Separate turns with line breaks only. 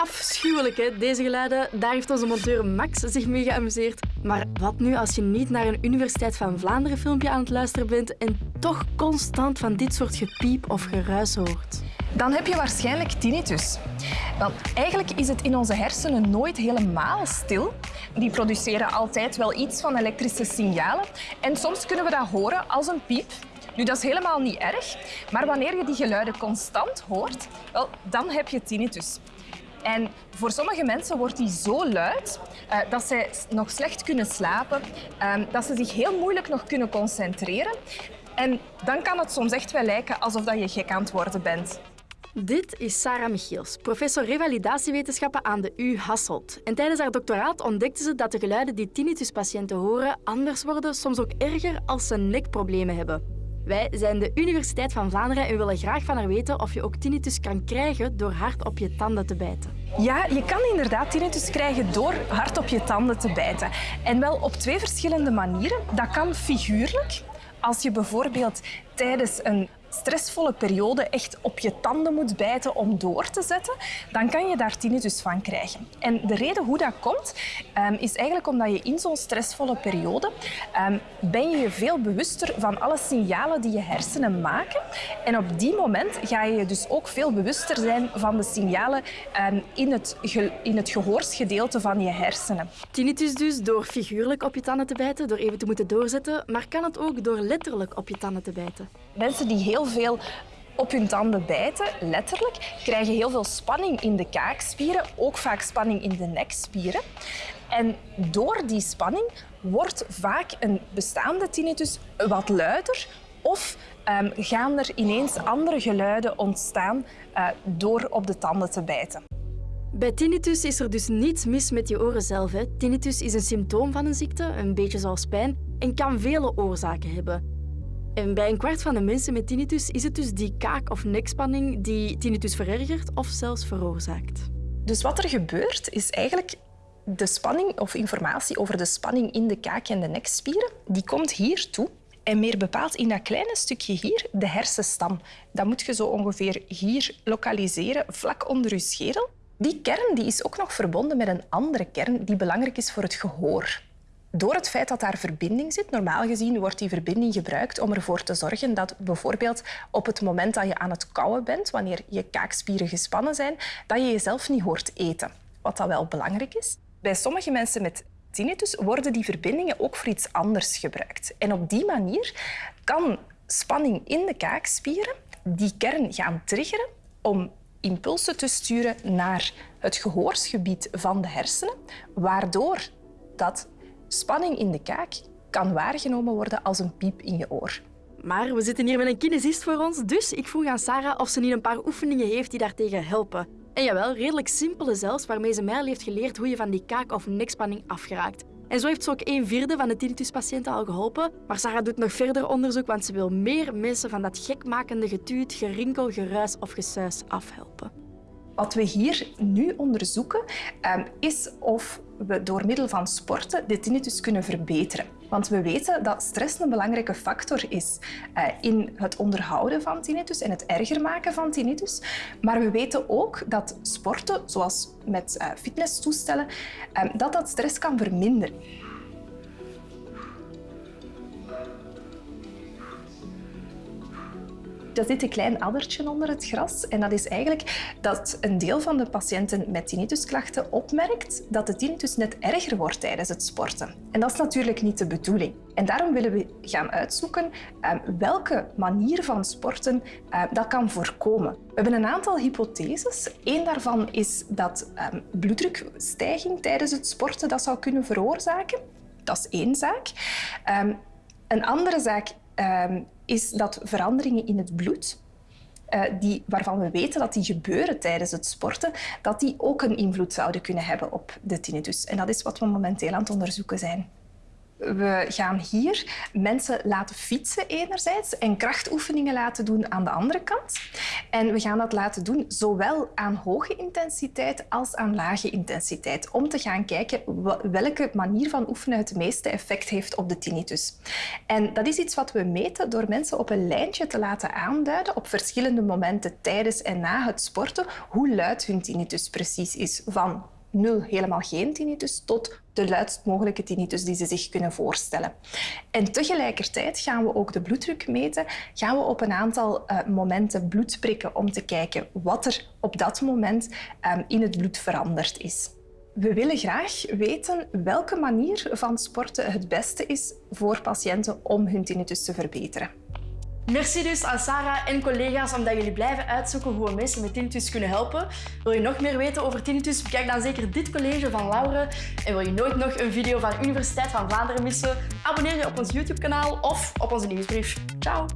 Afschuwelijk, hè, deze geluiden. Daar heeft onze monteur Max zich mee geamuseerd. Maar wat nu als je niet naar een Universiteit van Vlaanderen filmpje aan het luisteren bent en toch constant van dit soort gepiep of geruis hoort?
Dan heb je waarschijnlijk tinnitus. Want eigenlijk is het in onze hersenen nooit helemaal stil. Die produceren altijd wel iets van elektrische signalen. En soms kunnen we dat horen als een piep. Nu, dat is helemaal niet erg. Maar wanneer je die geluiden constant hoort, wel, dan heb je tinnitus. En voor sommige mensen wordt die zo luid uh, dat zij nog slecht kunnen slapen, uh, dat ze zich heel moeilijk nog kunnen concentreren. En dan kan het soms echt wel lijken alsof dat je gek aan het worden bent.
Dit is Sarah Michiels, professor revalidatiewetenschappen aan de U Hasselt. En tijdens haar doctoraat ontdekte ze dat de geluiden die tinnituspatiënten horen anders worden, soms ook erger als ze nekproblemen hebben. Wij zijn de Universiteit van Vlaanderen en willen graag van haar weten of je ook tinnitus kan krijgen door hard op je tanden te bijten.
Ja, je kan inderdaad tinnitus krijgen door hard op je tanden te bijten. En wel op twee verschillende manieren. Dat kan figuurlijk. Als je bijvoorbeeld tijdens een stressvolle periode echt op je tanden moet bijten om door te zetten, dan kan je daar tinnitus van krijgen. En de reden hoe dat komt, um, is eigenlijk omdat je in zo'n stressvolle periode um, ben je je veel bewuster van alle signalen die je hersenen maken. En op die moment ga je je dus ook veel bewuster zijn van de signalen um, in, het in het gehoorsgedeelte van je hersenen.
Tinnitus dus door figuurlijk op je tanden te bijten, door even te moeten doorzetten, maar kan het ook door letterlijk op je tanden te bijten?
Mensen die heel veel op hun tanden bijten, letterlijk, krijgen heel veel spanning in de kaakspieren, ook vaak spanning in de nekspieren. En door die spanning wordt vaak een bestaande tinnitus wat luider of um, gaan er ineens andere geluiden ontstaan uh, door op de tanden te bijten.
Bij tinnitus is er dus niets mis met je oren zelf. Hè. Tinnitus is een symptoom van een ziekte, een beetje zoals pijn, en kan vele oorzaken hebben. En bij een kwart van de mensen met tinnitus is het dus die kaak- of nekspanning die tinnitus verergert of zelfs veroorzaakt.
Dus wat er gebeurt is eigenlijk de spanning of informatie over de spanning in de kaak- en de nekspieren, die komt hier toe. En meer bepaald in dat kleine stukje hier, de hersenstam. Dat moet je zo ongeveer hier lokaliseren, vlak onder je schedel. Die kern die is ook nog verbonden met een andere kern die belangrijk is voor het gehoor. Door het feit dat daar verbinding zit, normaal gezien wordt die verbinding gebruikt om ervoor te zorgen dat bijvoorbeeld op het moment dat je aan het kauwen bent, wanneer je kaakspieren gespannen zijn, dat je jezelf niet hoort eten. Wat dat wel belangrijk is. Bij sommige mensen met tinnitus worden die verbindingen ook voor iets anders gebruikt. En op die manier kan spanning in de kaakspieren die kern gaan triggeren om impulsen te sturen naar het gehoorsgebied van de hersenen, waardoor dat Spanning in de kaak kan waargenomen worden als een piep in je oor.
Maar we zitten hier met een kinesist voor ons, dus ik vroeg aan Sarah of ze niet een paar oefeningen heeft die daartegen helpen. En jawel, redelijk simpele zelfs, waarmee ze mij heeft geleerd hoe je van die kaak- of nekspanning afgeraakt. En zo heeft ze ook een vierde van de tinnituspatiënten al geholpen. Maar Sarah doet nog verder onderzoek, want ze wil meer mensen van dat gekmakende getuut, gerinkel, geruis of gesuis afhelpen.
Wat we hier nu onderzoeken, ehm, is of we door middel van sporten de tinnitus kunnen verbeteren. Want we weten dat stress een belangrijke factor is eh, in het onderhouden van tinnitus en het erger maken van tinnitus. Maar we weten ook dat sporten, zoals met eh, fitnesstoestellen, ehm, dat dat stress kan verminderen. Er zit een klein addertje onder het gras. En dat is eigenlijk dat een deel van de patiënten met tinnitusklachten opmerkt dat de tinnitus net erger wordt tijdens het sporten. En dat is natuurlijk niet de bedoeling. En daarom willen we gaan uitzoeken ehm, welke manier van sporten ehm, dat kan voorkomen. We hebben een aantal hypotheses. Eén daarvan is dat ehm, bloeddrukstijging tijdens het sporten dat zou kunnen veroorzaken. Dat is één zaak. Een andere zaak is dat veranderingen in het bloed, uh, die, waarvan we weten dat die gebeuren tijdens het sporten, dat die ook een invloed zouden kunnen hebben op de tinnitus. En dat is wat we momenteel aan het onderzoeken zijn. We gaan hier mensen laten fietsen enerzijds en krachtoefeningen laten doen aan de andere kant. En we gaan dat laten doen zowel aan hoge intensiteit als aan lage intensiteit, om te gaan kijken welke manier van oefenen het meeste effect heeft op de tinnitus. En dat is iets wat we meten door mensen op een lijntje te laten aanduiden op verschillende momenten tijdens en na het sporten hoe luid hun tinnitus precies is. Van nul helemaal geen tinnitus tot de luidst mogelijke tinnitus die ze zich kunnen voorstellen. En tegelijkertijd gaan we ook de bloeddruk meten. Gaan we op een aantal uh, momenten bloed prikken om te kijken wat er op dat moment um, in het bloed veranderd is. We willen graag weten welke manier van sporten het beste is voor patiënten om hun tinnitus te verbeteren.
Merci dus aan Sarah en collega's omdat jullie blijven uitzoeken hoe we mensen met tinnitus kunnen helpen. Wil je nog meer weten over tinnitus? Bekijk dan zeker dit college van Laure. En wil je nooit nog een video van Universiteit van Vlaanderen missen? Abonneer je op ons YouTube-kanaal of op onze nieuwsbrief. Ciao!